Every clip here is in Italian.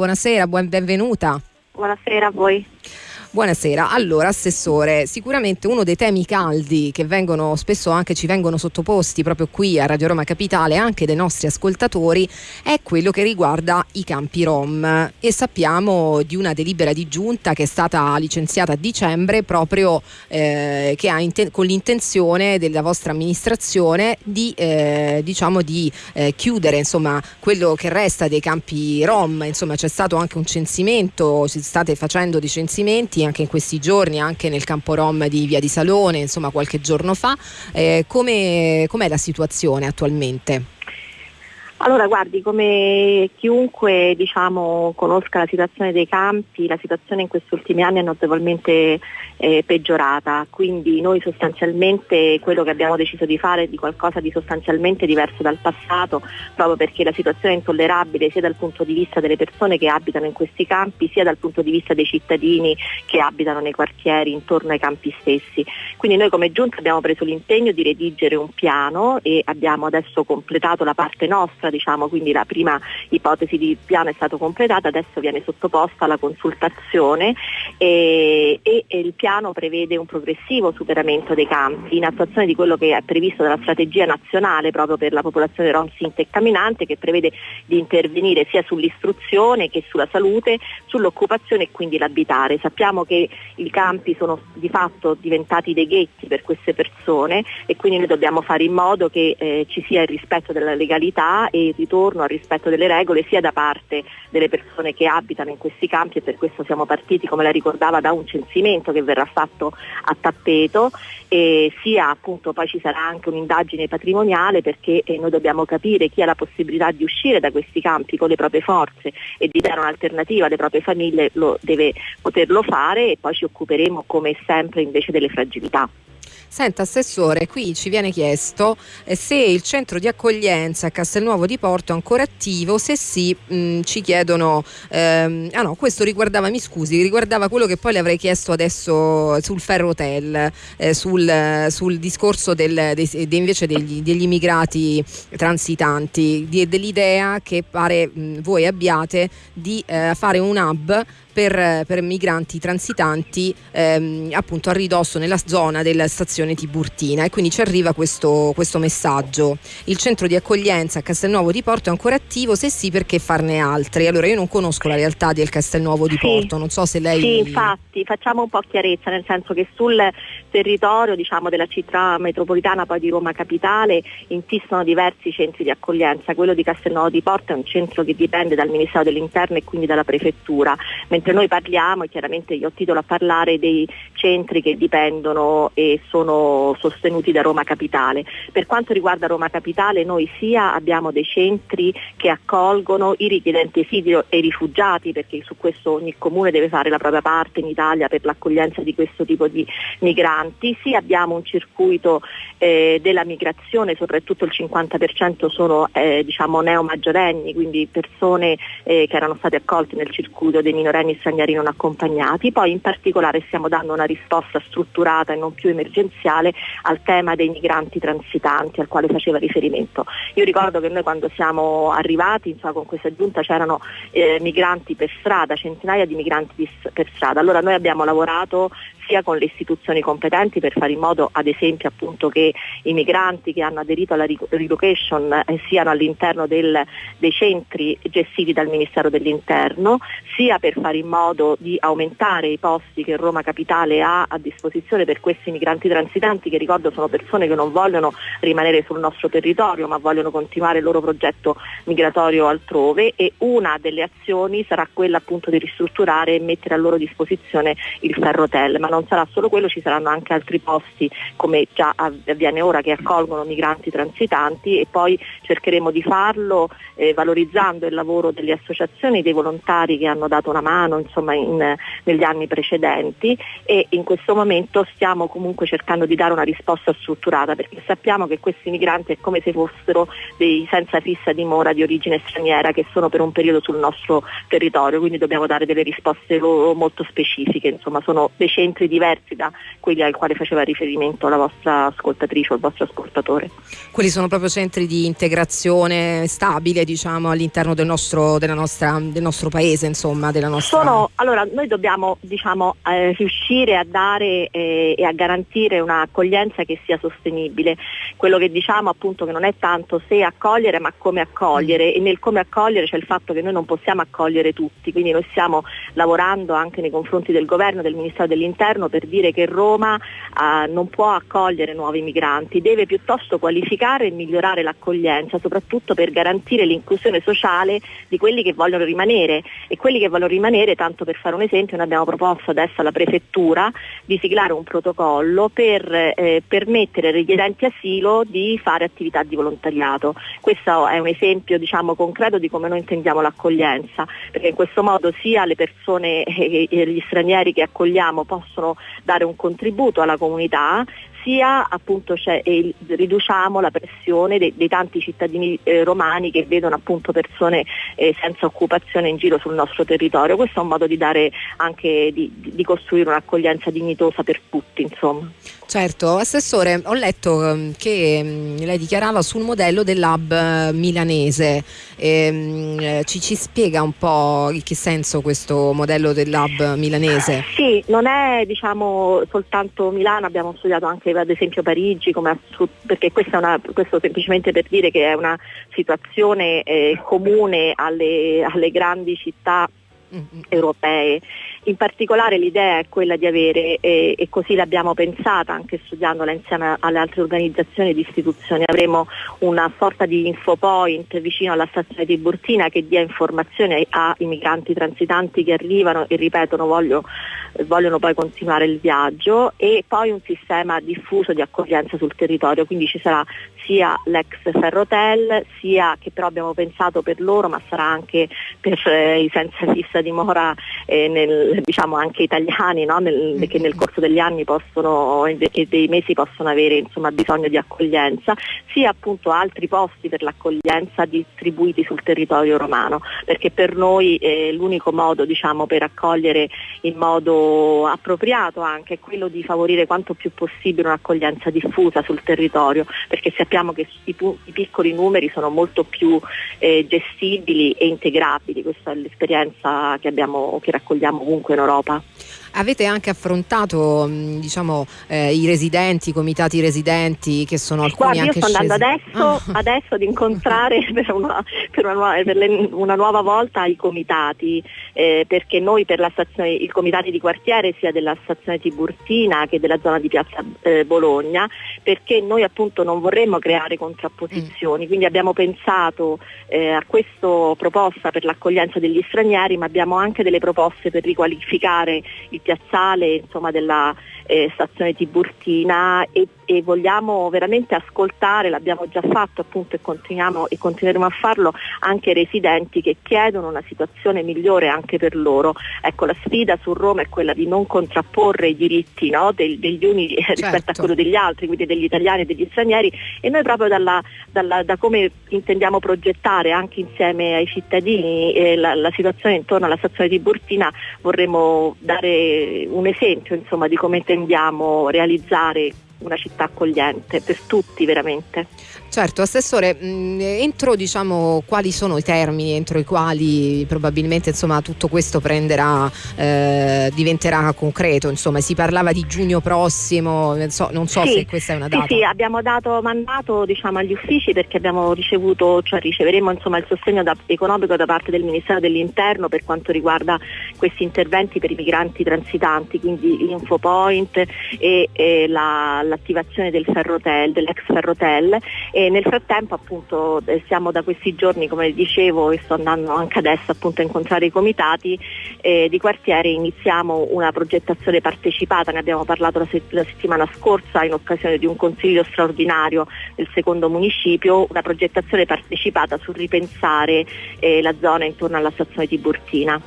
buonasera, buon, benvenuta. Buonasera a voi. Buonasera, allora Assessore, sicuramente uno dei temi caldi che vengono spesso anche ci vengono sottoposti proprio qui a Radio Roma Capitale anche dai nostri ascoltatori è quello che riguarda i campi Rom. E sappiamo di una delibera di giunta che è stata licenziata a dicembre proprio eh, che ha con l'intenzione della vostra amministrazione di, eh, diciamo di eh, chiudere insomma quello che resta dei campi Rom, insomma c'è stato anche un censimento, si state facendo dei censimenti anche in questi giorni, anche nel campo Rom di Via di Salone, insomma qualche giorno fa. Eh, come, com'è la situazione attualmente? Allora, guardi, come chiunque diciamo, conosca la situazione dei campi, la situazione in questi ultimi anni è notevolmente eh, peggiorata, quindi noi sostanzialmente quello che abbiamo deciso di fare è di qualcosa di sostanzialmente diverso dal passato, proprio perché la situazione è intollerabile sia dal punto di vista delle persone che abitano in questi campi, sia dal punto di vista dei cittadini che abitano nei quartieri intorno ai campi stessi. Quindi noi come Giunta abbiamo preso l'impegno di redigere un piano e abbiamo adesso completato la parte nostra diciamo, quindi la prima ipotesi di piano è stata completata, adesso viene sottoposta alla consultazione e, e, e il piano prevede un progressivo superamento dei campi in attuazione di quello che è previsto dalla strategia nazionale proprio per la popolazione rom sinta e camminante che prevede di intervenire sia sull'istruzione che sulla salute, sull'occupazione e quindi l'abitare. Sappiamo che i campi sono di fatto diventati dei ghetti per queste persone e quindi noi dobbiamo fare in modo che eh, ci sia il rispetto della legalità e il ritorno al rispetto delle regole sia da parte delle persone che abitano in questi campi e per questo siamo partiti, come la ricordava, da un censimento che verrà fatto a tappeto e sia appunto poi ci sarà anche un'indagine patrimoniale perché eh, noi dobbiamo capire chi ha la possibilità di uscire da questi campi con le proprie forze e di dare un'alternativa alle proprie famiglie lo deve poterlo fare e poi ci occuperemo come sempre invece delle fragilità. Senta Assessore, qui ci viene chiesto eh, se il centro di accoglienza a Castelnuovo di Porto è ancora attivo, se sì mh, mm, ci chiedono, ehm, ah no questo riguardava, mi scusi, riguardava quello che poi le avrei chiesto adesso sul Ferrotel, eh, sul, sul, discorso del, de, de invece degli, degli, immigrati transitanti, di, dell'idea che pare mh, mm, voi abbiate di eh, fare un hub per, per migranti transitanti ehm, appunto a ridosso nella zona della stazione Tiburtina e quindi ci arriva questo, questo, messaggio. Il centro di accoglienza a Castelnuovo di Porto è ancora attivo? Se sì perché farne altri? Allora io non conosco la realtà del Castelnuovo di sì, Porto, non so se lei... Sì, infatti facciamo un po' chiarezza, nel senso che sul territorio diciamo, della città metropolitana poi di Roma Capitale insistono diversi centri di accoglienza, quello di Castelnuovo di Porto è un centro che dipende dal Ministero dell'Interno e quindi dalla Prefettura, mentre noi parliamo, e chiaramente io ho titolo a parlare dei centri che dipendono e sono sostenuti da Roma Capitale. Per quanto riguarda Roma Capitale noi sia abbiamo dei centri che accolgono i richiedenti esilio e i rifugiati, perché su questo ogni comune deve fare la propria parte in Italia per l'accoglienza di questo tipo di migranti, sia abbiamo un circuito eh, della migrazione, soprattutto il 50% sono eh, diciamo neomaggiorenni, quindi persone eh, che erano state accolte nel circuito dei minorenni stranieri non accompagnati, poi in particolare stiamo dando una risposta strutturata e non più emergenziale al tema dei migranti transitanti al quale faceva riferimento. Io ricordo che noi quando siamo arrivati insomma, con questa giunta c'erano eh, migranti per strada, centinaia di migranti per strada, allora noi abbiamo lavorato sia con le istituzioni competenti per fare in modo ad esempio appunto che i migranti che hanno aderito alla relocation eh, siano all'interno del, dei centri gestiti dal Ministero dell'Interno, sia per fare in modo di aumentare i posti che Roma Capitale ha a disposizione per questi migranti transitanti che ricordo sono persone che non vogliono rimanere sul nostro territorio ma vogliono continuare il loro progetto migratorio altrove e una delle azioni sarà quella appunto di ristrutturare e mettere a loro disposizione il ferrotel, ma non sarà solo quello, ci saranno anche altri posti come già avviene ora che accolgono migranti transitanti e poi cercheremo di farlo eh, valorizzando il lavoro delle associazioni, dei volontari che hanno dato una mano insomma, in, negli anni precedenti e in questo momento stiamo comunque cercando di dare una risposta strutturata perché sappiamo che questi migranti è come se fossero dei senza fissa dimora di origine straniera che sono per un periodo sul nostro territorio, quindi dobbiamo dare delle risposte molto specifiche, insomma sono dei centri centri diversi da quelli al quale faceva riferimento la vostra ascoltatrice o il vostro ascoltatore. Quelli sono proprio centri di integrazione stabile diciamo, all'interno del nostro, nostra, del nostro paese, insomma, della nostra... Sono, allora, noi dobbiamo diciamo, eh, riuscire a dare eh, e a garantire un'accoglienza che sia sostenibile. Quello che diciamo appunto che non è tanto se accogliere ma come accogliere mm. e nel come accogliere c'è il fatto che noi non possiamo accogliere tutti, quindi noi stiamo lavorando anche nei confronti del governo, del Ministero dell'Interno per dire che Roma eh, non può accogliere nuovi migranti, deve piuttosto qualificare e migliorare l'accoglienza, soprattutto per garantire l'inclusione sociale di quelli che vogliono rimanere e quelli che vogliono rimanere, tanto per fare un esempio, noi abbiamo proposto adesso alla Prefettura di siglare un protocollo per eh, permettere ai richiedenti asilo di fare attività di volontariato. Questo è un esempio diciamo, concreto di come noi intendiamo l'accoglienza, perché in questo modo sia le persone gli stranieri che accogliamo possono dare un contributo alla comunità, sia appunto eh, riduciamo la pressione dei, dei tanti cittadini eh, romani che vedono appunto persone eh, senza occupazione in giro sul nostro territorio. Questo è un modo di dare anche di, di costruire un'accoglienza dignitosa per tutti, insomma. Certo, Assessore, ho letto ehm, che mm, lei dichiarava sul modello dell'hub eh, milanese. E, ehm, eh, ci, ci, spiega un po' in che senso questo modello dell'hub milanese? Sì, non è diciamo, soltanto Milano, abbiamo studiato anche ad esempio Parigi, perché una, questo semplicemente per dire che è una situazione eh, comune alle, alle grandi città mm-hmm. europee. In particolare l'idea è quella di avere, eh, e così l'abbiamo pensata anche studiandola insieme alle altre organizzazioni ed istituzioni, avremo una sorta di infopoint vicino alla stazione di Burtina che dia informazioni ai migranti transitanti che arrivano e ripetono voglio, vogliono poi continuare il viaggio e poi un sistema diffuso di accoglienza sul territorio, quindi ci sarà sia l'ex Ferrotel, sia che però abbiamo pensato per loro, ma sarà anche per eh, i senza fissa dimora eh, nel, diciamo anche italiani no? nel, mm. che nel corso degli anni possono e dei mesi possono avere insomma, bisogno di accoglienza, sia appunto altri posti per l'accoglienza distribuiti sul territorio romano, perché per noi eh, l'unico modo diciamo, per accogliere in modo appropriato anche è quello di favorire quanto più possibile un'accoglienza diffusa sul territorio, perché sappiamo che i, i piccoli numeri sono molto più eh, gestibili e integrabili, questa è l'esperienza che, abbiamo, che raccogliamo ovunque in Europa. Avete anche affrontato diciamo, eh, i residenti, i comitati residenti che sono alcuni Guarda, anche io sto andando adesso, oh. adesso, ad incontrare per, una, per, una, per le, una, nuova volta i comitati, eh, perché noi per la stazione, i comitati di quartiere sia della stazione Tiburtina che della zona di Piazza eh, Bologna, perché noi appunto non vorremmo creare contrapposizioni, mm. quindi abbiamo pensato eh, a questa proposta per l'accoglienza degli stranieri, ma abbiamo anche delle proposte per riqualificare il il piazzale insomma, della eh, stazione Tiburtina e, e, vogliamo veramente ascoltare, l'abbiamo già fatto appunto e continuiamo e continueremo a farlo anche i residenti che chiedono una situazione migliore anche per loro. Ecco, la sfida su Roma è quella di non contrapporre i diritti no, del, degli uni certo. rispetto a quello degli altri, quindi degli italiani e degli stranieri e noi proprio dalla, dalla, da come intendiamo progettare anche insieme ai cittadini eh, la, la, situazione intorno alla stazione di Burtina vorremmo dare un esempio insomma, di come intendiamo realizzare una città accogliente per tutti veramente. Certo, Assessore, mh, mm, entro diciamo, quali sono i termini entro i quali probabilmente insomma, tutto questo prenderà, eh, diventerà concreto? Insomma, si parlava di giugno prossimo, non so, non so sì, se questa è una data. Sì, sì abbiamo dato mandato diciamo, agli uffici perché abbiamo ricevuto, cioè riceveremo insomma, il sostegno da, economico da parte del Ministero dell'Interno per quanto riguarda questi interventi per i migranti transitanti, quindi l'Infopoint e, e la, l'attivazione del ferrotel, dell'ex ferrotel e nel frattempo appunto eh, siamo da questi giorni, come dicevo, e sto andando anche adesso appunto a incontrare i comitati eh, di quartiere, iniziamo una progettazione partecipata, ne abbiamo parlato la, se- la settimana scorsa in occasione di un consiglio straordinario del secondo municipio, una progettazione partecipata sul ripensare eh, la zona intorno alla stazione di Burtina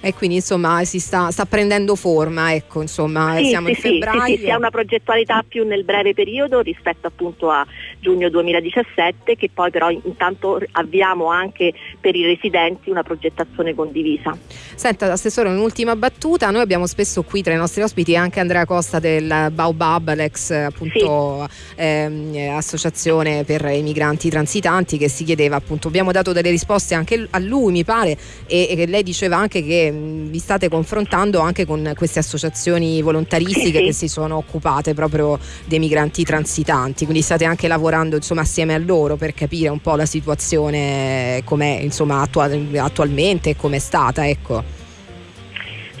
e quindi insomma si sta, sta prendendo forma, ecco, insomma sì, siamo sì, in febbraio. Sì, sì, si ha una progettualità più nel breve periodo rispetto appunto a giugno 2017 che poi però intanto avviamo anche per i residenti una progettazione condivisa. Senta Assessore un'ultima battuta, noi abbiamo spesso qui tra i nostri ospiti anche Andrea Costa del Baobab, l'ex appunto sì. ehm, associazione per i migranti transitanti che si chiedeva appunto, abbiamo dato delle risposte anche a lui mi pare e, e lei diceva anche che mh, vi state confrontando anche con queste associazioni volontaristiche sì, che si sono occupate proprio dei migranti transitanti, quindi state anche lavorando insomma assieme a loro per capire un po' la situazione com'è insomma attual- attualmente e com'è stata ecco.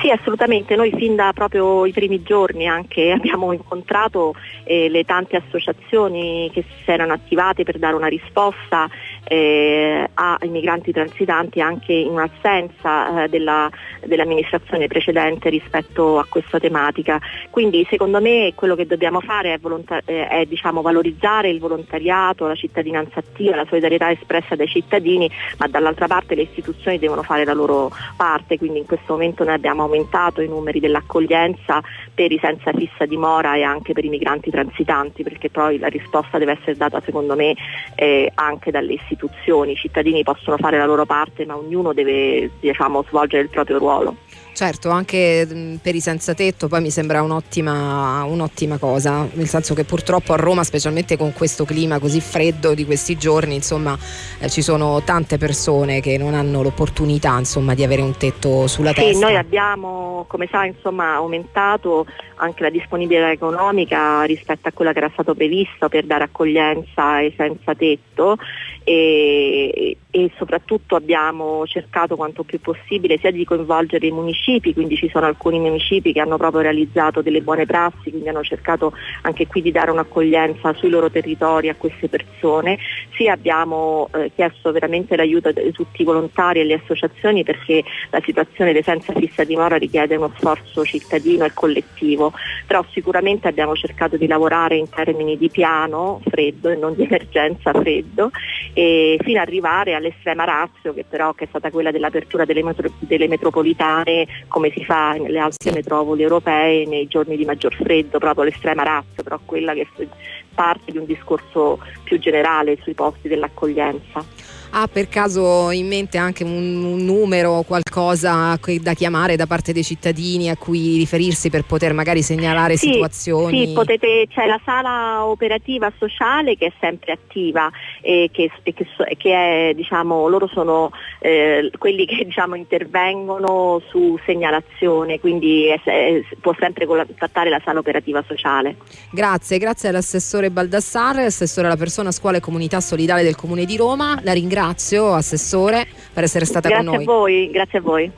Sì, assolutamente. Noi fin da proprio i primi giorni anche abbiamo incontrato eh, le tante associazioni che si erano attivate per dare una risposta eh, ai migranti transitanti anche in un'assenza eh, della, dell'amministrazione precedente rispetto a questa tematica. Quindi secondo me quello che dobbiamo fare è, volontar- eh, è diciamo, valorizzare il volontariato, la cittadinanza attiva, la solidarietà espressa dai cittadini, ma dall'altra parte le istituzioni devono fare la loro parte, quindi in questo momento noi abbiamo aumentato i numeri dell'accoglienza per i senza fissa dimora e anche per i migranti transitanti, perché poi la risposta deve essere data secondo me eh, anche dalle istituzioni istituzioni, i cittadini possono fare la loro parte ma ognuno deve diciamo, svolgere il proprio ruolo. Certo, anche per i senza tetto poi mi sembra un'ottima, un'ottima, cosa, nel senso che purtroppo a Roma, specialmente con questo clima così freddo di questi giorni, insomma, eh, ci sono tante persone che non hanno l'opportunità insomma, di avere un tetto sulla sì, testa. Noi abbiamo, come sa, insomma, aumentato anche la disponibilità economica rispetto a quella che era stato previsto per dare accoglienza ai senza tetto e, e soprattutto abbiamo cercato quanto più possibile sia di coinvolgere i municipi quindi ci sono alcuni municipi che hanno proprio realizzato delle buone prassi, quindi hanno cercato anche qui di dare un'accoglienza sui loro territori a queste persone. Sì abbiamo eh, chiesto veramente l'aiuto di tutti i volontari e le associazioni perché la situazione dei senza fissa dimora richiede uno sforzo cittadino e collettivo, però sicuramente abbiamo cercato di lavorare in termini di piano freddo e non di emergenza freddo fino ad arrivare all'estrema razio che però che è stata quella dell'apertura delle, metro- delle metropolitane come si fa nelle altre sì. metropoli europee nei giorni di maggior freddo, proprio l'estrema razza, però quella che parte di un discorso più generale sui posti dell'accoglienza ha per caso in mente anche un, un numero, qualcosa da chiamare da parte dei cittadini a cui riferirsi per poter magari segnalare sì, situazioni? Sì, potete, c'è la sala operativa sociale che è sempre attiva e che, e che, che è, diciamo, loro sono eh, quelli che diciamo, intervengono su segnalazione, quindi è, è, può sempre contattare la sala operativa sociale. Grazie, grazie all'assessore Baldassarre, assessore alla persona, scuola e comunità solidale del Comune di Roma. La ringrazio ringrazio, Assessore, per essere stata grazie con noi. Grazie a voi, grazie a voi.